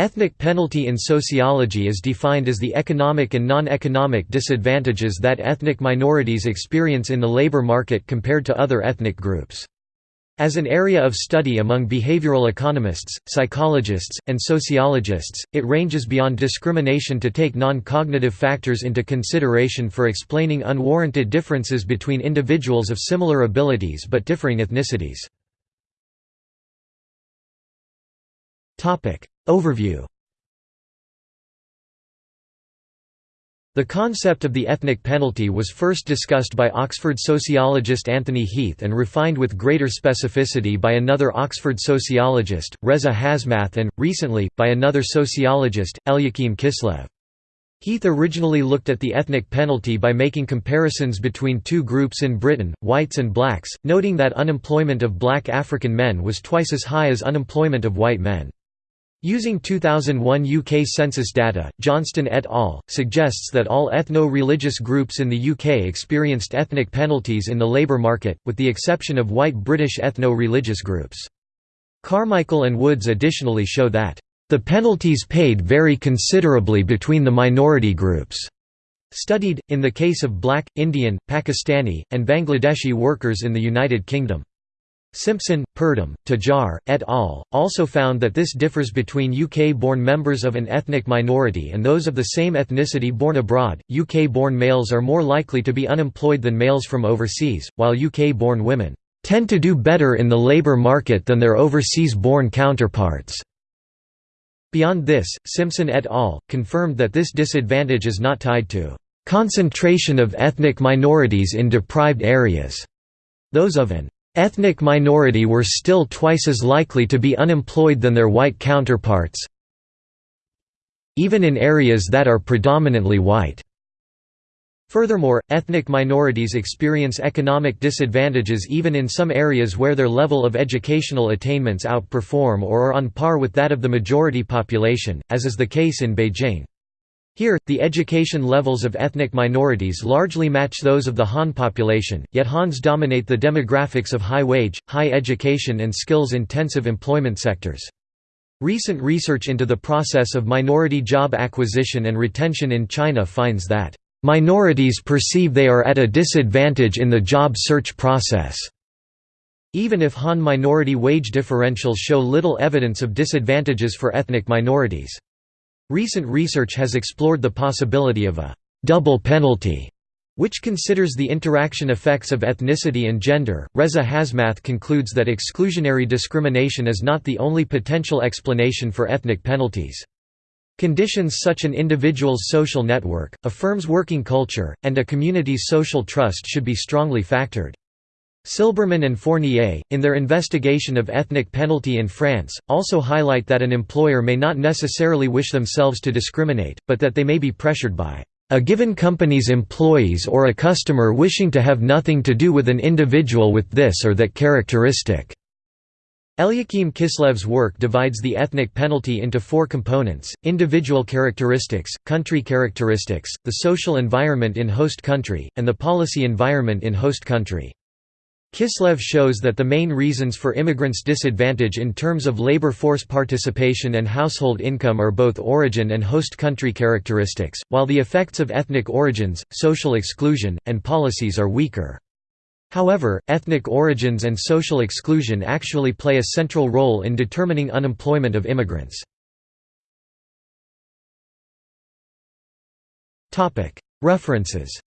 Ethnic penalty in sociology is defined as the economic and non-economic disadvantages that ethnic minorities experience in the labor market compared to other ethnic groups. As an area of study among behavioral economists, psychologists, and sociologists, it ranges beyond discrimination to take non-cognitive factors into consideration for explaining unwarranted differences between individuals of similar abilities but differing ethnicities. Overview The concept of the ethnic penalty was first discussed by Oxford sociologist Anthony Heath and refined with greater specificity by another Oxford sociologist, Reza Hasmath and, recently, by another sociologist, Eliakim Kislev. Heath originally looked at the ethnic penalty by making comparisons between two groups in Britain, whites and blacks, noting that unemployment of black African men was twice as high as unemployment of white men. Using 2001 UK census data, Johnston et al. suggests that all ethno-religious groups in the UK experienced ethnic penalties in the labour market, with the exception of white British ethno-religious groups. Carmichael and Woods additionally show that, "...the penalties paid vary considerably between the minority groups." Studied, in the case of black, Indian, Pakistani, and Bangladeshi workers in the United Kingdom. Simpson, Purdam, Tajar, et al. also found that this differs between UK-born members of an ethnic minority and those of the same ethnicity born abroad. UK-born males are more likely to be unemployed than males from overseas, while UK-born women tend to do better in the labour market than their overseas-born counterparts. Beyond this, Simpson et al. confirmed that this disadvantage is not tied to concentration of ethnic minorities in deprived areas. Those of an Ethnic minority were still twice as likely to be unemployed than their white counterparts even in areas that are predominantly white. Furthermore, ethnic minorities experience economic disadvantages even in some areas where their level of educational attainments outperform or are on par with that of the majority population, as is the case in Beijing. Here, the education levels of ethnic minorities largely match those of the Han population, yet Hans dominate the demographics of high-wage, high education and skills-intensive employment sectors. Recent research into the process of minority job acquisition and retention in China finds that, "...minorities perceive they are at a disadvantage in the job search process." Even if Han minority wage differentials show little evidence of disadvantages for ethnic minorities. Recent research has explored the possibility of a double penalty which considers the interaction effects of ethnicity and gender. Reza Hasmath concludes that exclusionary discrimination is not the only potential explanation for ethnic penalties. Conditions such an individual's social network, a firm's working culture, and a community's social trust should be strongly factored. Silberman and Fournier, in their investigation of ethnic penalty in France, also highlight that an employer may not necessarily wish themselves to discriminate, but that they may be pressured by a given company's employees or a customer wishing to have nothing to do with an individual with this or that characteristic. Eliakim Kislev's work divides the ethnic penalty into four components, individual characteristics, country characteristics, the social environment in host country, and the policy environment in host country. Kislev shows that the main reasons for immigrants' disadvantage in terms of labor force participation and household income are both origin and host country characteristics, while the effects of ethnic origins, social exclusion, and policies are weaker. However, ethnic origins and social exclusion actually play a central role in determining unemployment of immigrants. References